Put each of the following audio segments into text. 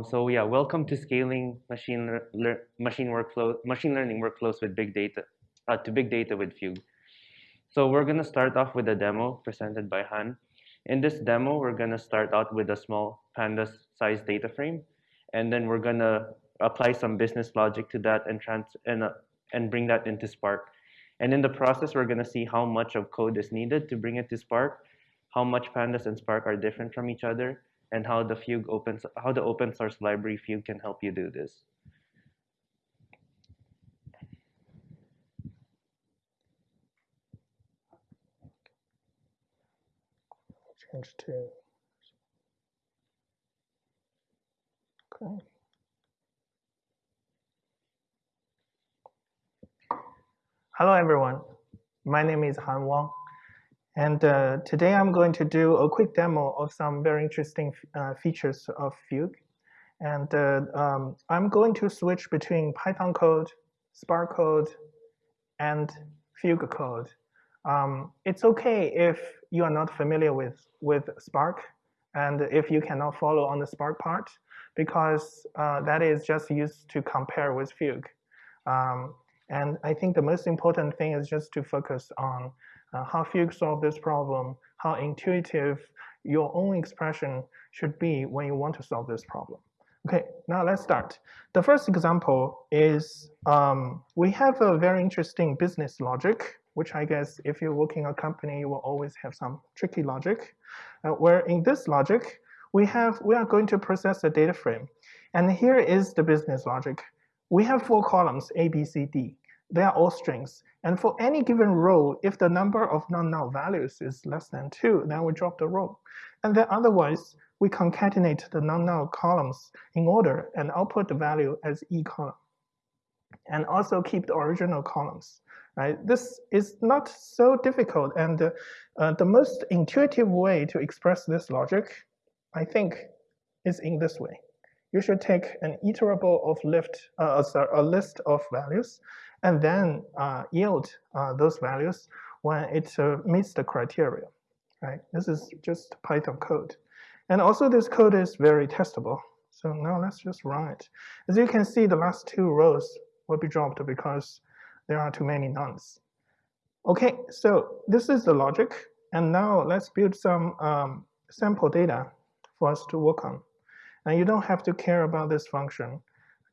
Um, so yeah, welcome to scaling machine machine workflow machine learning workflows with big data uh, to big data with Fugue. So we're gonna start off with a demo presented by Han. In this demo, we're gonna start out with a small pandas size data frame, and then we're gonna apply some business logic to that and trans and uh, and bring that into Spark. And in the process, we're gonna see how much of code is needed to bring it to Spark, how much pandas and Spark are different from each other, and how the Fugue opens how the open source library Fugue can help you do this. Change to okay. Hello everyone, my name is Han Wang. And uh, today I'm going to do a quick demo of some very interesting uh, features of Fugue. And uh, um, I'm going to switch between Python code, Spark code, and Fugue code. Um, it's okay if you are not familiar with, with Spark and if you cannot follow on the Spark part, because uh, that is just used to compare with Fugue. Um, and I think the most important thing is just to focus on uh, how Fugue solve this problem, how intuitive your own expression should be when you want to solve this problem. Okay, now let's start. The first example is um, we have a very interesting business logic, which I guess if you're working a company, you will always have some tricky logic. Uh, where in this logic, we have we are going to process a data frame. And here is the business logic. We have four columns, A, B, C, D. They are all strings. And for any given row, if the number of non-null values is less than 2, then we drop the row. And then otherwise, we concatenate the non-null columns in order and output the value as E column. And also keep the original columns. Right? This is not so difficult. And uh, uh, the most intuitive way to express this logic, I think, is in this way. You should take an iterable of lift, uh, sorry, a list of values and then uh, yield uh, those values when it uh, meets the criteria. Right? This is just Python code. And also this code is very testable. So now let's just run it. As you can see, the last two rows will be dropped because there are too many nuns. Okay, so this is the logic. And now let's build some um, sample data for us to work on. And you don't have to care about this function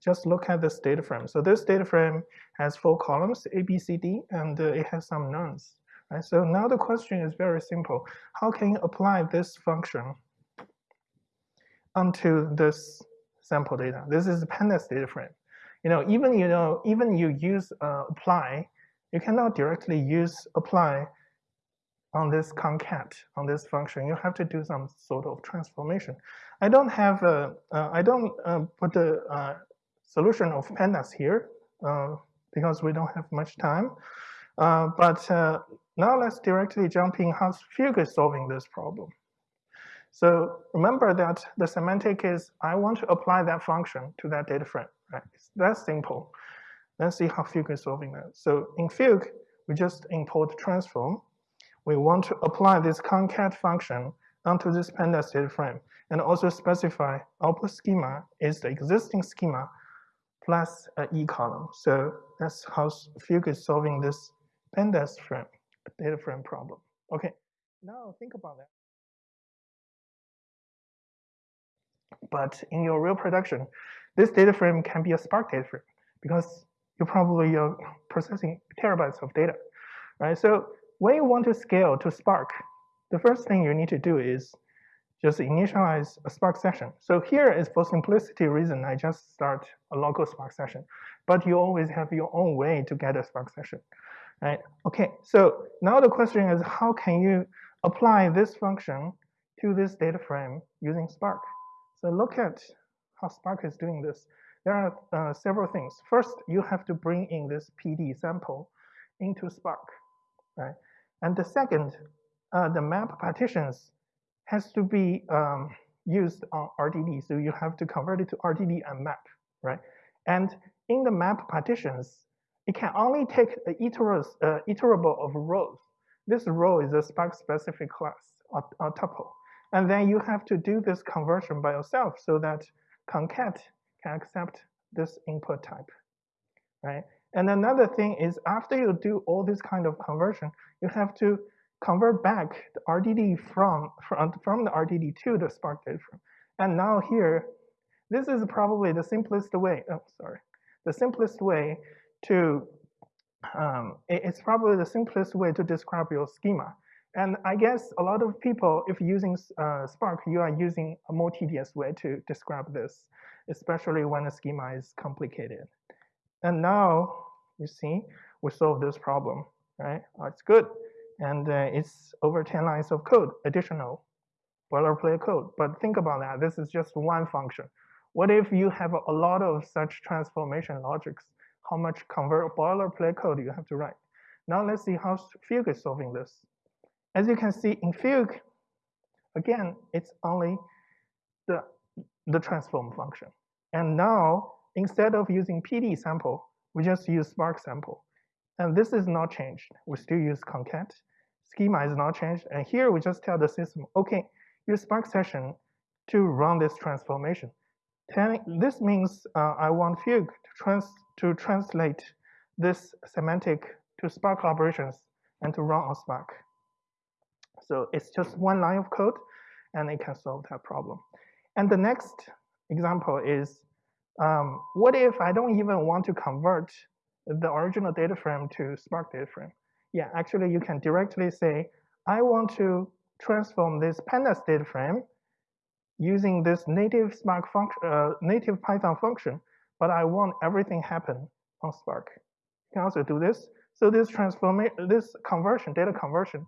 just look at this data frame. So this data frame has four columns, A, B, C, D, and uh, it has some nuns. Right? So now the question is very simple. How can you apply this function onto this sample data? This is the pandas data frame. You know, even you know, even you use uh, apply, you cannot directly use apply on this concat on this function. You have to do some sort of transformation. I don't have a, uh, I don't uh, put the uh, solution of pandas here uh, because we don't have much time. Uh, but uh, now let's directly jump in how Fugue is solving this problem. So remember that the semantic is I want to apply that function to that data frame. Right? It's that simple. Let's see how Fugue is solving that. So in Fugue, we just import transform. We want to apply this concat function onto this pandas data frame and also specify output schema is the existing schema plus an E column. So that's how Fugue is solving this pandas frame, data frame problem. Okay, now think about that. But in your real production, this data frame can be a Spark data frame because you probably are processing terabytes of data, right? So when you want to scale to Spark, the first thing you need to do is just initialize a Spark session. So here is for simplicity reason, I just start a local Spark session, but you always have your own way to get a Spark session, right? Okay, so now the question is how can you apply this function to this data frame using Spark? So look at how Spark is doing this. There are uh, several things. First, you have to bring in this PD sample into Spark, right? And the second, uh, the map partitions has to be um, used on RDD. So you have to convert it to RDD and map, right? And in the map partitions, it can only take the iteros, uh, iterable of rows. This row is a Spark specific class or, or tuple. And then you have to do this conversion by yourself so that concat can accept this input type, right? And another thing is after you do all this kind of conversion, you have to convert back the RDD from, from, from the RDD to the Spark data frame. And now here, this is probably the simplest way, oh, sorry, the simplest way to, um, it's probably the simplest way to describe your schema. And I guess a lot of people, if using uh, Spark, you are using a more tedious way to describe this, especially when the schema is complicated. And now, you see, we solve this problem, right? It's good. And uh, it's over 10 lines of code, additional boilerplate code. But think about that. This is just one function. What if you have a lot of such transformation logics? How much convert boilerplate code you have to write? Now let's see how Fugue is solving this. As you can see in Fugue, again, it's only the, the transform function. And now Instead of using PD sample, we just use Spark sample. And this is not changed. We still use concat. Schema is not changed. And here we just tell the system, okay, use Spark session to run this transformation. This means uh, I want Fugue to, trans to translate this semantic to Spark operations and to run on Spark. So it's just one line of code and it can solve that problem. And the next example is um, what if I don't even want to convert the original data frame to Spark data frame? Yeah, actually you can directly say, I want to transform this pandas data frame using this native Spark function, uh, native Python function, but I want everything happen on Spark. You can also do this. So this transformation, this conversion, data conversion,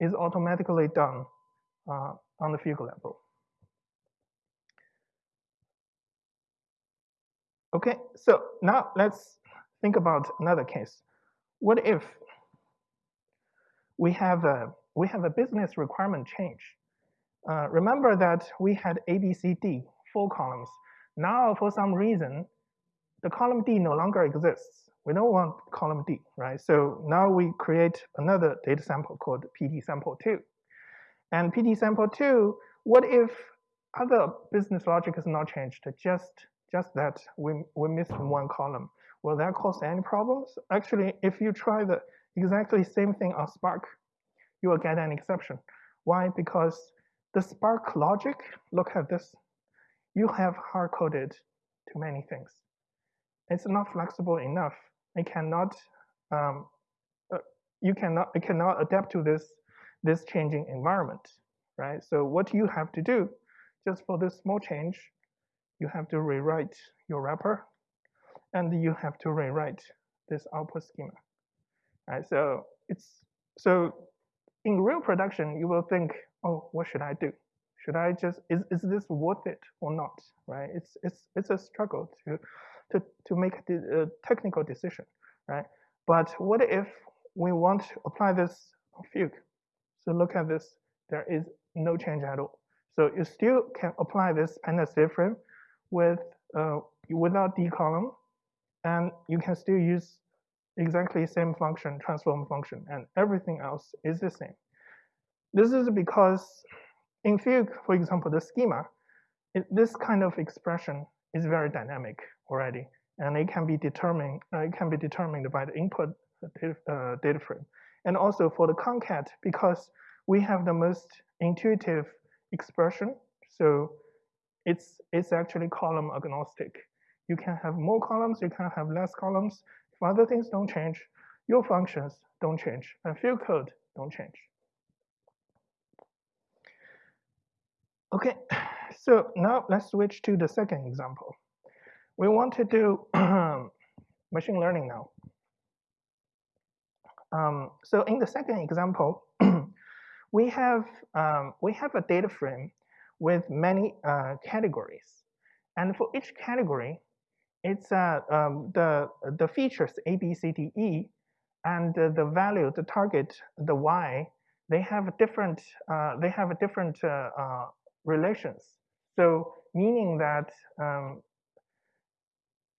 is automatically done uh, on the Fugue level. Okay, so now let's think about another case. What if we have a, we have a business requirement change? Uh, remember that we had A, B, C, D, four columns. Now, for some reason, the column D no longer exists. We don't want column D, right? So now we create another data sample called PD sample 2. And PD sample 2, what if other business logic is not changed, just just that we, we missed one column. Will that cause any problems? Actually, if you try the exactly same thing on Spark, you will get an exception. Why? Because the Spark logic, look at this, you have hard-coded too many things. It's not flexible enough. It cannot, um, uh, you cannot, it cannot adapt to this, this changing environment, right? So what you have to do, just for this small change, you have to rewrite your wrapper and you have to rewrite this output schema. Right, so it's so in real production, you will think, oh, what should I do? Should I just is, is this worth it or not? Right? It's it's it's a struggle to to to make a, technical decision, right? But what if we want to apply this Fugue? So look at this. There is no change at all. So you still can apply this pandas frame with uh, without d column, and you can still use exactly same function, transform function, and everything else is the same. This is because in Fugue, for example, the schema, it, this kind of expression is very dynamic already, and it can be determined. Uh, it can be determined by the input data, uh, data frame, and also for the concat because we have the most intuitive expression. So it's, it's actually column agnostic. You can have more columns, you can have less columns. Other things don't change, your functions don't change, and Fugue code don't change. Okay, so now let's switch to the second example. We want to do machine learning now. Um, so in the second example, we have um, we have a data frame with many uh, categories. And for each category, it's uh, um, the, the features A, B, C, D, E, and uh, the value, the target, the Y, they have different, uh, they have different uh, uh, relations. So meaning that um,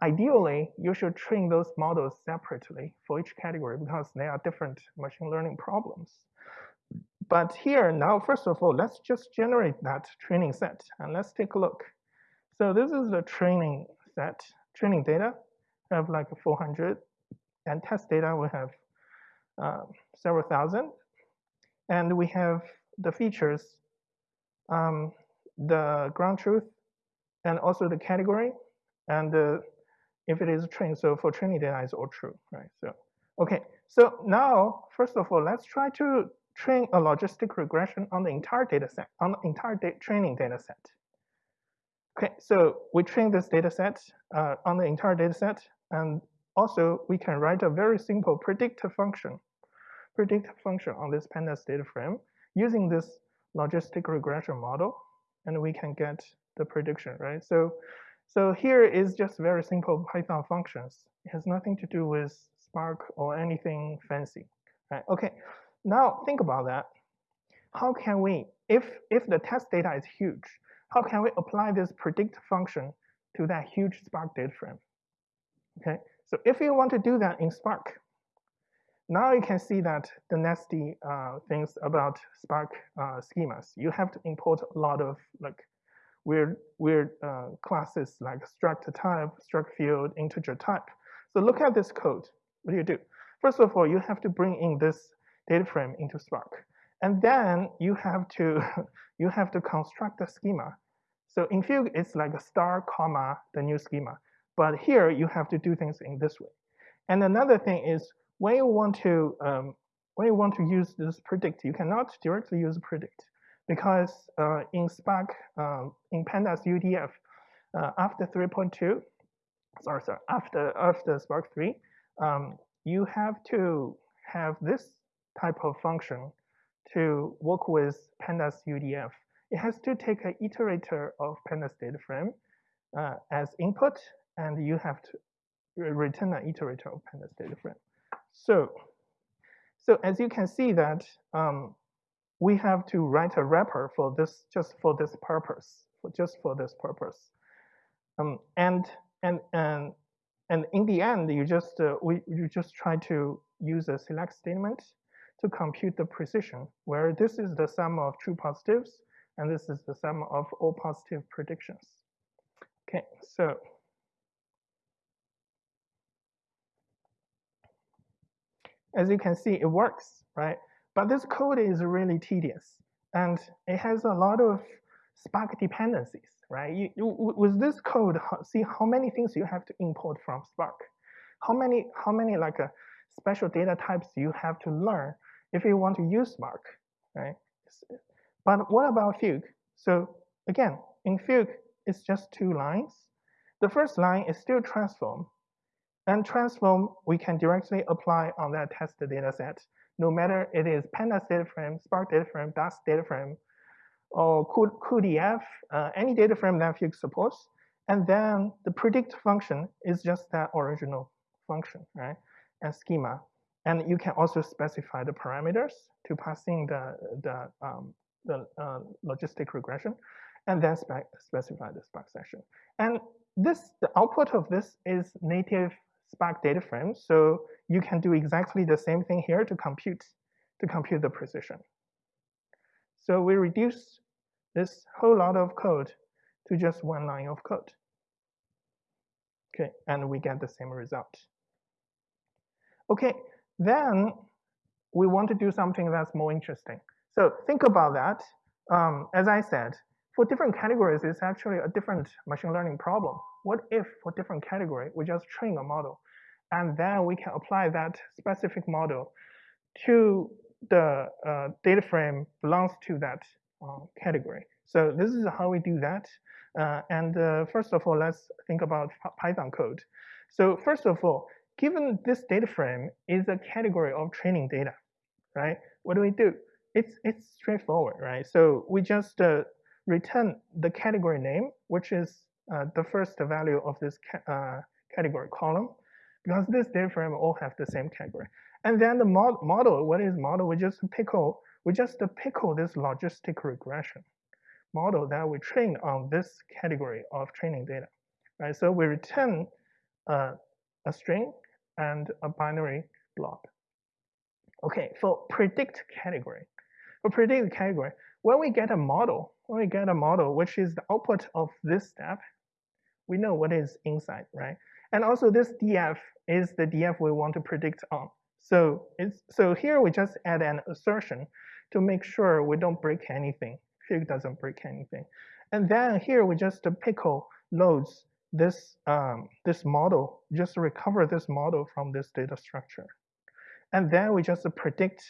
ideally, you should train those models separately for each category because they are different machine learning problems. But here now, first of all, let's just generate that training set and let's take a look. So this is the training set, training data. We have like 400, and test data we have uh, several thousand. And we have the features, um, the ground truth, and also the category, and uh, if it is trained. So for training data, it's all true, right? So okay. So now, first of all, let's try to train a logistic regression on the entire data set, on the entire da training data set. Okay, so we train this data set uh, on the entire data set, and also we can write a very simple predictive function, predictive function on this pandas data frame using this logistic regression model, and we can get the prediction, right? So, so here is just very simple Python functions. It has nothing to do with Spark or anything fancy, right? Okay, now think about that. How can we, if, if the test data is huge, how can we apply this predict function to that huge Spark data frame? Okay, so if you want to do that in Spark, now you can see that the nasty uh, things about Spark uh, schemas. You have to import a lot of like weird weird uh, classes like struct type, struct field, integer type. So look at this code. What do you do? First of all, you have to bring in this data frame into Spark. And then you have to you have to construct a schema. So in Fugue, it's like a star, comma, the new schema. But here you have to do things in this way. And another thing is when you want to um, when you want to use this predict, you cannot directly use predict because uh, in Spark, um, in Pandas UDF, uh, after 3.2, sorry, sorry, after after Spark 3, um, you have to have this type of function to work with pandas UDF. It has to take an iterator of pandas data frame uh, as input, and you have to return an iterator of pandas data frame. So, so as you can see that um, we have to write a wrapper for this just for this purpose, for just for this purpose. Um, and and and and in the end, you just uh, we you just try to use a select statement to compute the precision, where this is the sum of true positives, and this is the sum of all positive predictions. Okay, so as you can see, it works, right? But this code is really tedious, and it has a lot of Spark dependencies, right? You, you, with this code, see how many things you have to import from Spark. How many, how many like uh, special data types you have to learn if you want to use Spark, right? But what about Fugue? So again, in Fugue, it's just two lines. The first line is still transform. And transform, we can directly apply on that test data set, no matter it is pandas data frame, Spark data frame, Dask data frame, or cuDF, uh, any data frame that Fugue supports. And then the predict function is just that original function, right? And schema. And you can also specify the parameters to pass in the, the, um, the uh, logistic regression, and then spec specify the Spark session. And this, the output of this is native Spark data frame, so you can do exactly the same thing here to compute, to compute the precision. So we reduce this whole lot of code to just one line of code. Okay, and we get the same result. Okay, then we want to do something that's more interesting. So think about that. Um, as I said, for different categories, it's actually a different machine learning problem. What if for different category, we just train a model and then we can apply that specific model to the uh, data frame belongs to that uh, category. So this is how we do that. Uh, and uh, first of all, let's think about Python code. So first of all, given this data frame is a category of training data, right? What do we do? It's, it's straightforward, right? So we just uh, return the category name, which is uh, the first value of this ca uh, category column, because this data frame all have the same category. And then the mod model, what is model? We just pickle, we just pickle this logistic regression model that we train on this category of training data, right? So we return uh, a string and a binary blob. Okay, for predict category, for predict the category, when we get a model, when we get a model which is the output of this step, we know what is inside, right? And also this df is the df we want to predict on. So it's so here we just add an assertion to make sure we don't break anything. Fugue doesn't break anything. And then here we just pickle loads this um, this model, just recover this model from this data structure. And then we just predict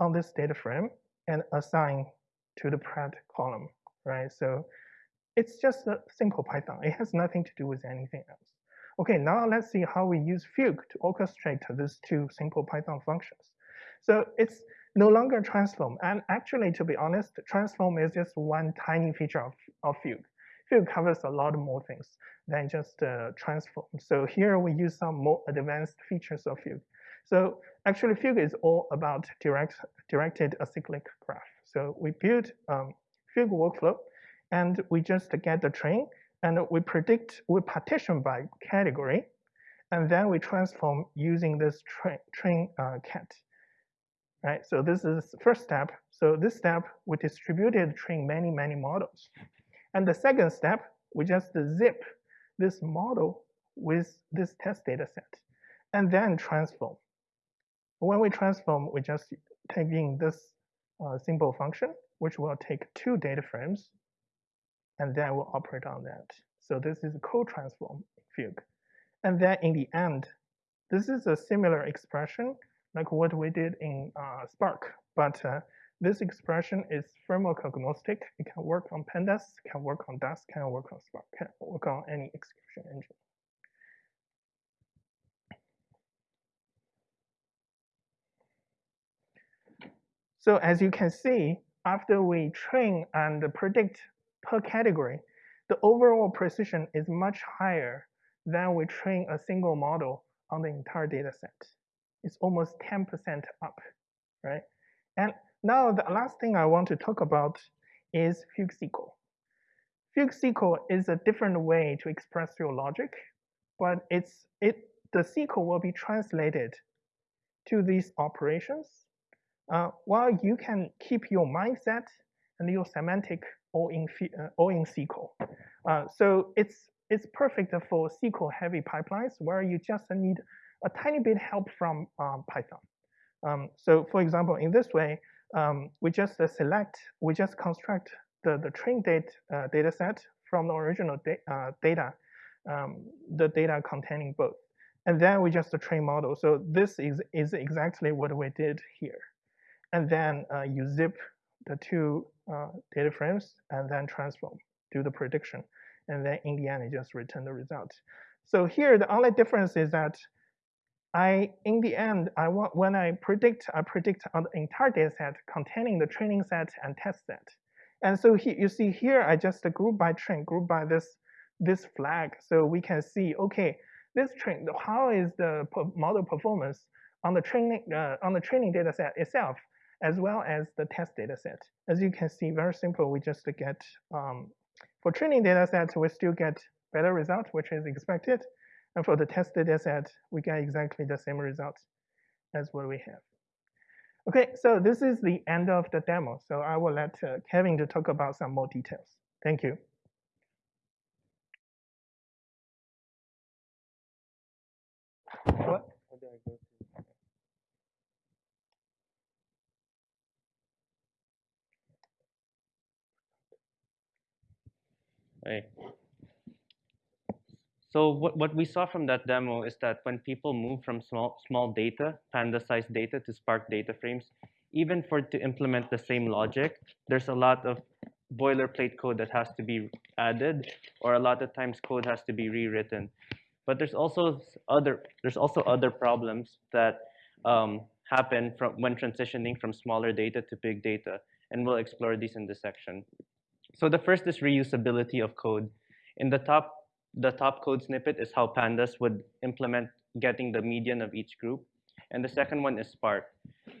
on this data frame and assign to the pred column, right? So it's just a simple Python. It has nothing to do with anything else. Okay, now let's see how we use Fugue to orchestrate these two simple Python functions. So it's no longer transform. And actually, to be honest, transform is just one tiny feature of, of Fugue. Fugue covers a lot more things than just uh, transform. So here we use some more advanced features of Fugue. So actually, Fugue is all about direct, directed acyclic graph. So we build um, Fugue workflow, and we just get the train, and we predict, we partition by category, and then we transform using this train, train uh, cat. Right, so this is first step. So this step, we distributed train many, many models. And the second step, we just zip this model with this test data set and then transform. When we transform, we just take in this uh, simple function, which will take two data frames and then we'll operate on that. So this is a co-transform Fugue. And then in the end, this is a similar expression like what we did in uh, Spark, but uh, this expression is framework agnostic. It can work on Pandas, can work on Dask, can work on Spark, can work on any execution engine. So as you can see, after we train and predict per category, the overall precision is much higher than we train a single model on the entire data set. It's almost 10% up, right? And now the last thing I want to talk about is Fugue SQL. Fugue SQL is a different way to express your logic, but it's it the SQL will be translated to these operations, uh, while you can keep your mindset and your semantic all in uh, all in SQL. Uh, so it's it's perfect for SQL heavy pipelines where you just need a tiny bit help from um, Python. Um, so for example, in this way, um, we just uh, select, we just construct the, the train date uh, data set from the original da uh, data, um, the data containing both. And then we just train model. So this is, is exactly what we did here. And then uh, you zip the two uh, data frames and then transform, do the prediction. And then in the end, it just return the result. So here, the only difference is that I, in the end, I want when I predict, I predict on the entire data set containing the training set and test set. And so he, you see here, I just group by train, group by this this flag, so we can see, okay, this train, how is the model performance on the training uh, on the training data set itself, as well as the test data set. As you can see, very simple. We just get um, for training data sets, we still get better result, which is expected. And for the test data set, we get exactly the same results as what we have. Okay, so this is the end of the demo. So I will let uh, Kevin to talk about some more details. Thank you. What? Hey. So what, what we saw from that demo is that when people move from small, small data, panda-sized data to Spark data frames, even for to implement the same logic, there's a lot of boilerplate code that has to be added, or a lot of times code has to be rewritten. But there's also other there's also other problems that um, happen from when transitioning from smaller data to big data, and we'll explore these in this section. So the first is reusability of code. In the top the top code snippet is how pandas would implement getting the median of each group. And the second one is Spark.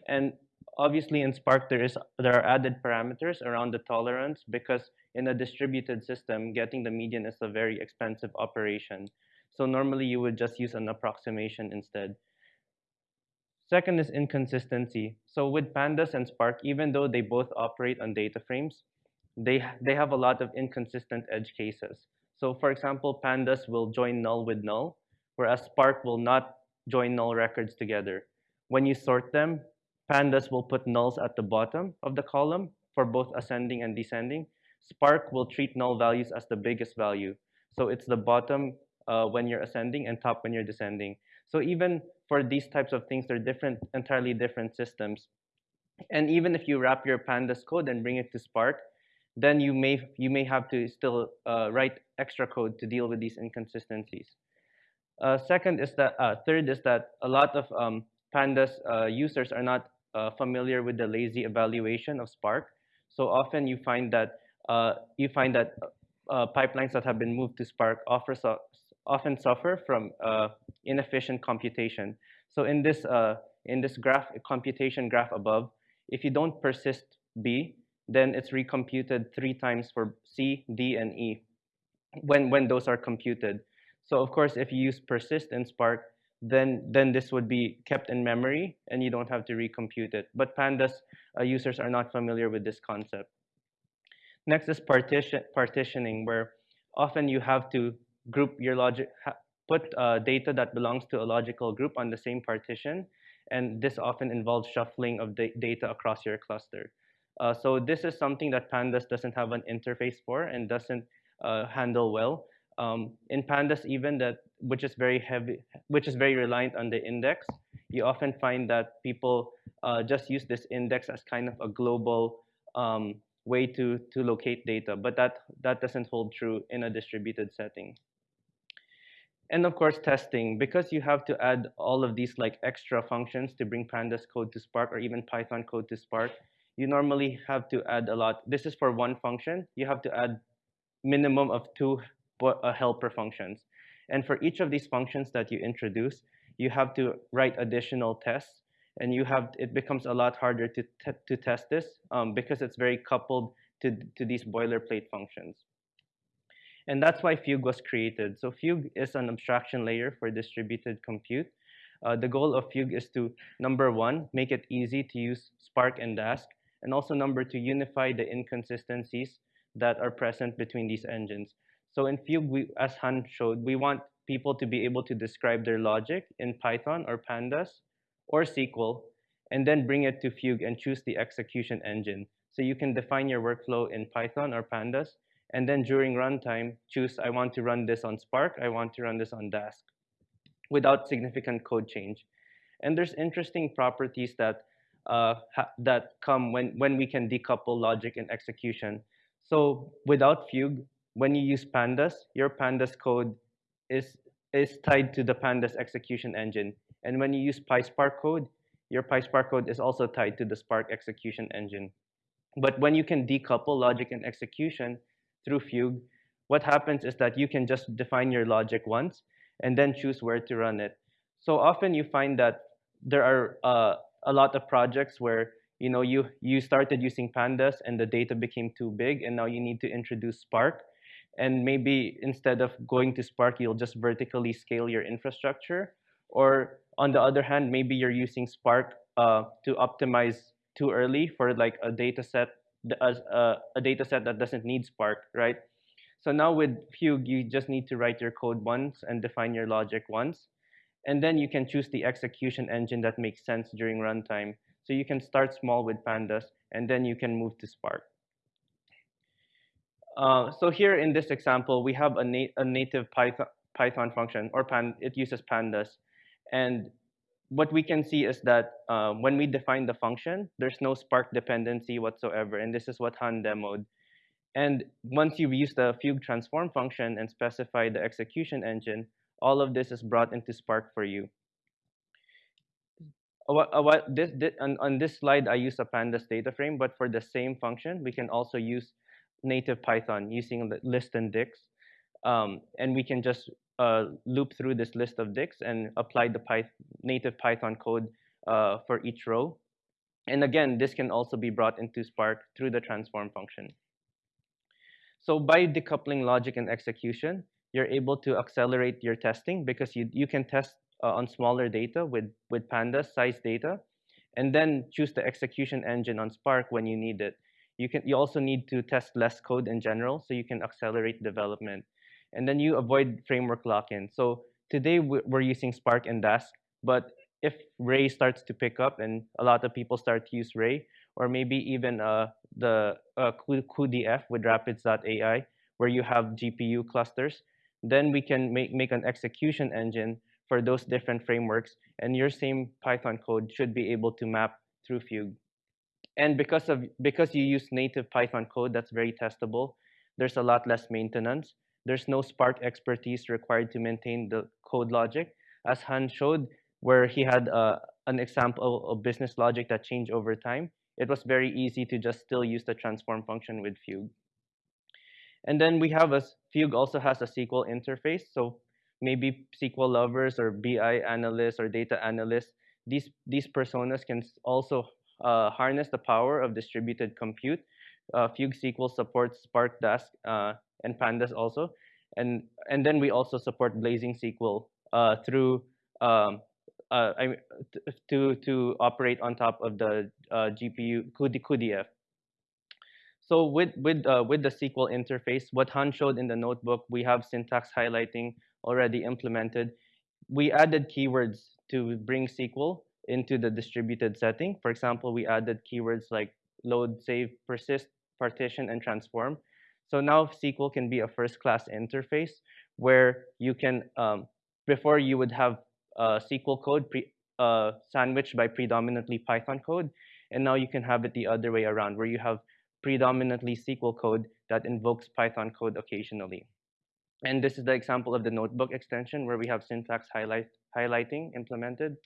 And obviously in Spark, there, is, there are added parameters around the tolerance because in a distributed system, getting the median is a very expensive operation. So normally you would just use an approximation instead. Second is inconsistency. So with Pandas and Spark, even though they both operate on data frames, they, they have a lot of inconsistent edge cases. So for example, pandas will join null with null, whereas Spark will not join null records together. When you sort them, pandas will put nulls at the bottom of the column for both ascending and descending. Spark will treat null values as the biggest value. So it's the bottom uh, when you're ascending and top when you're descending. So even for these types of things, they're different, entirely different systems. And even if you wrap your pandas code and bring it to Spark, then you may you may have to still uh, write extra code to deal with these inconsistencies. Uh, second is that uh, third is that a lot of um, pandas uh, users are not uh, familiar with the lazy evaluation of Spark. So often you find that uh, you find that pipelines that have been moved to Spark offer so often suffer from inefficient computation. So in this in this graph computation graph above, if you don't persist B, then it's recomputed three times for C, D, and E when, when those are computed. So of course, if you use persist in Spark, then, then this would be kept in memory and you don't have to recompute it. But pandas uh, users are not familiar with this concept. Next is partition, partitioning, where often you have to group your logic, put uh, data that belongs to a logical group on the same partition, and this often involves shuffling of the data across your cluster. Uh, so this is something that Pandas doesn't have an interface for and doesn't uh, handle well. Um, in Pandas, even that which is very heavy, which is very reliant on the index, you often find that people uh, just use this index as kind of a global um, way to to locate data, but that that doesn't hold true in a distributed setting. And of course, testing because you have to add all of these like extra functions to bring Pandas code to Spark or even Python code to Spark you normally have to add a lot. This is for one function. You have to add minimum of two uh, helper functions. And for each of these functions that you introduce, you have to write additional tests. And you have it becomes a lot harder to, to test this um, because it's very coupled to, to these boilerplate functions. And that's why Fugue was created. So Fugue is an abstraction layer for distributed compute. Uh, the goal of Fugue is to, number one, make it easy to use Spark and Dask and also number two, unify the inconsistencies that are present between these engines. So in Fugue, we, as Han showed, we want people to be able to describe their logic in Python or Pandas or SQL, and then bring it to Fugue and choose the execution engine. So you can define your workflow in Python or Pandas, and then during runtime, choose I want to run this on Spark, I want to run this on Dask, without significant code change. And there's interesting properties that uh, that come when, when we can decouple logic and execution. So without Fugue, when you use Pandas, your Pandas code is, is tied to the Pandas execution engine. And when you use PySpark code, your PySpark code is also tied to the Spark execution engine. But when you can decouple logic and execution through Fugue, what happens is that you can just define your logic once and then choose where to run it. So often you find that there are uh, a lot of projects where you know you you started using pandas and the data became too big and now you need to introduce spark. And maybe instead of going to spark you'll just vertically scale your infrastructure. Or on the other hand maybe you're using spark uh, to optimize too early for like a data set as a, a data set that doesn't need spark right? So now with fugue you just need to write your code once and define your logic once and then you can choose the execution engine that makes sense during runtime. So you can start small with pandas, and then you can move to Spark. Uh, so here in this example, we have a, a native Python, Python function, or pan it uses pandas. And what we can see is that uh, when we define the function, there's no Spark dependency whatsoever. And this is what Han demoed. And once you've used the Fugue transform function and specify the execution engine, all of this is brought into Spark for you. This, this on, on this slide, I use a pandas data frame, but for the same function, we can also use native Python using list and dicts. Um, and we can just uh, loop through this list of dicts and apply the Py native Python code uh, for each row. And again, this can also be brought into Spark through the transform function. So by decoupling logic and execution, you're able to accelerate your testing because you, you can test uh, on smaller data with, with pandas size data, and then choose the execution engine on Spark when you need it. You, can, you also need to test less code in general, so you can accelerate development. and then you avoid framework lock-in. So today we're using Spark and Dask, but if Ray starts to pick up and a lot of people start to use Ray, or maybe even uh, the uh, cuDF with Rapids.ai, where you have GPU clusters, then we can make, make an execution engine for those different frameworks, and your same Python code should be able to map through Fugue. And because of because you use native Python code that's very testable, there's a lot less maintenance. There's no Spark expertise required to maintain the code logic. As Han showed, where he had uh, an example of business logic that changed over time, it was very easy to just still use the transform function with Fugue. And then we have a, Fugue also has a SQL interface. So maybe SQL lovers or BI analysts or data analysts, these, these personas can also uh, harness the power of distributed compute. Uh, Fugue SQL supports Spark Dask uh, and Pandas also. And, and then we also support Blazing SQL uh, through um, uh, I, to, to operate on top of the uh, GPU cuDF. So with, with, uh, with the SQL interface, what Han showed in the notebook, we have syntax highlighting already implemented. We added keywords to bring SQL into the distributed setting. For example, we added keywords like load, save, persist, partition, and transform. So now SQL can be a first-class interface where you can, um, before you would have uh, SQL code pre, uh, sandwiched by predominantly Python code, and now you can have it the other way around, where you have predominantly SQL code that invokes Python code occasionally. And this is the example of the notebook extension where we have syntax highlight, highlighting implemented.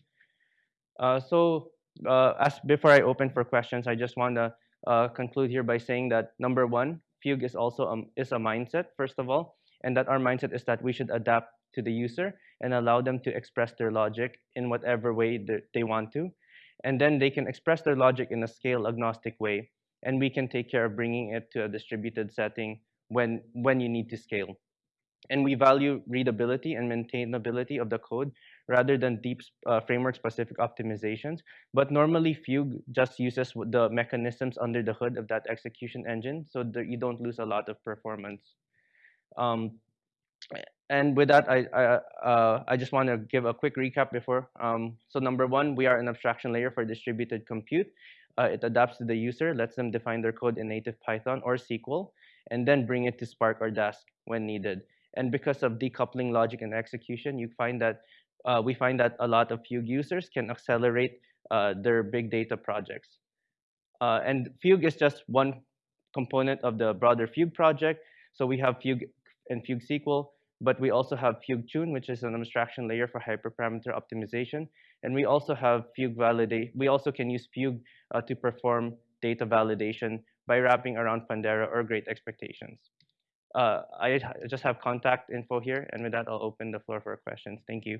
Uh, so uh, as before I open for questions, I just want to uh, conclude here by saying that number one, Fugue is also a, is a mindset, first of all, and that our mindset is that we should adapt to the user and allow them to express their logic in whatever way they want to. And then they can express their logic in a scale agnostic way, and we can take care of bringing it to a distributed setting when, when you need to scale. And we value readability and maintainability of the code rather than deep uh, framework-specific optimizations. But normally, Fugue just uses the mechanisms under the hood of that execution engine, so that you don't lose a lot of performance. Um, and with that, I, I, uh, I just want to give a quick recap before. Um, so number one, we are an abstraction layer for distributed compute. Uh, it adapts to the user, lets them define their code in native Python or SQL, and then bring it to Spark or Dask when needed. And because of decoupling logic and execution, you find that uh, we find that a lot of Fugue users can accelerate uh, their big data projects. Uh, and Fugue is just one component of the broader Fugue project. So we have Fugue and Fugue SQL, but we also have Fugue Tune, which is an abstraction layer for hyperparameter optimization. And we also have Fugue validate. We also can use Fugue uh, to perform data validation by wrapping around Pandera or Great Expectations. Uh, I just have contact info here, and with that, I'll open the floor for questions. Thank you.